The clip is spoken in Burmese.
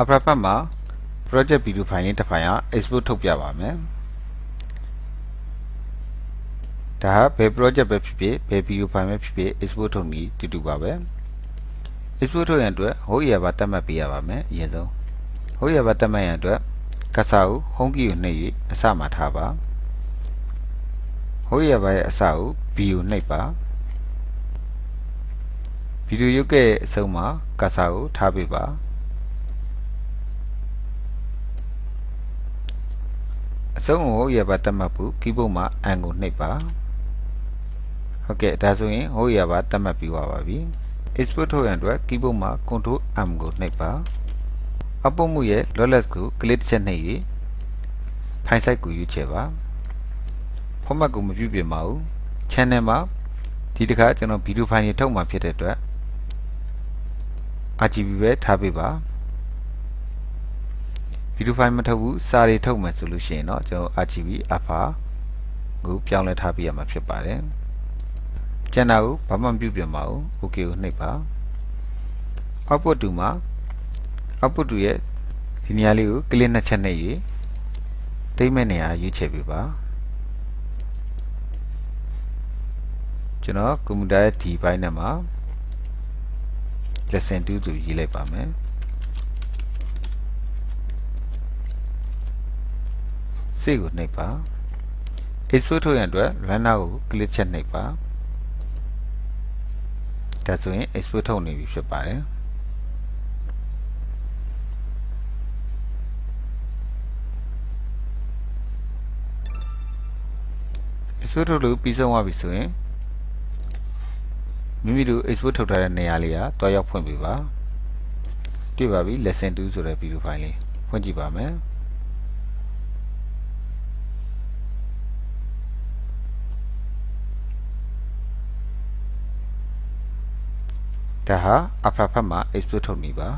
upper ဘက်မှာ project video file ရင်းတစ်ဖိုင်က export ထုတ်ပြပါမယ်ဒါဟာဘယ် project ပဲဖြစ်ဖြစ်ဘယ် video file ပဲဖြစ်ဖြစ် export ထုတ်နည်းတူတူပါပဲ export ထုတ်ရန်အတွက် host area ဘာတတ်မှတ်ပေးရပါမယ်အရင်ဆုံး host area ဘာတတ်မှတ်ရန်အတွက်ကတ်စာကို home key ကိုနှိပ်၍အစမှာထားပါ host area ဘာရဲ့အစကို b ကိုနှိပ်ပါဗီဒီယိုရုပ်ကဲ့အဆုံးမှာကတ်စာကိုထားပေးပါ အဆုံးကိုရပါတတ်မှတ်ဖို့ keyboard မှာ N ကိုနှိပ်ပါဟုတ်ကဲ့ဒါဆိုရင်ဟိုရပါတတ်မှတ်ပြီးသွားပါပြီ export ထုတ်ရန်အတွက် keyboard မှာ Ctrl M ကိုနှိပ်ပါအပုတ်မှုရဲ့ lossless ကို click တစ်ချက်နှိပ်၍ဖိုင် site ကိုရွေးချယ်ပါ format ကိုမပြုပြင်ပါဘူး channel မှာဒီတစ်ခါကျွန်တော်ဗီဒီယိုဖိုင်တွေထုတ်မှာဖြစ်တဲ့အတွက် RGB ပဲထားပေးပါ ဗီဒီယိုဖိုင်မထုတ်ဘူးစာတွေထုတ်မယ်ဆိုလို့ရှိရင်တော့ကျွန်တော် RGB alpha ကိုပြောင်းလဲထားပေးရမှာဖြစ်ပါတယ်ကျန်တာကိုဘာမှမပြုပြင်ပါဘူး OK ကိုနှိပ်ပါ output 2မှာ output 2ရဲ့ဒီနေရာလေးကို click နှစ်ချက်နှိပ်၍တိမ့်မဲ့နေရာရွေးချယ်ပေးပါကျွန်တော်ကွန်ပျူတာရဲ့ဒီဘိုင်းထဲမှာ lesson 2ဆိုရေးလိုက်ပါမယ် စေကိုနှိပ်ပါ export ထုတ်ရန်အတွက် runner ကို click ချက်နှိပ်ပါဒါဆိုရင် export ထုတ်နေပြီဖြစ်ပါတယ်ဆွဲထုတ်လို့ပြီးဆုံးသွားပြီဆိုရင်မိမိတို့ export ထုတ်ထားတဲ့နေရာလေးကတွားရောက်ဖွင့်ပေးပါတွေ့ပါပြီ lesson 2ဆိုတဲ့ video file လေးဖွင့်ကြည့်ပါမယ် ဒါဟာ upper ဖက်မှာ export ထုတ်နေပါ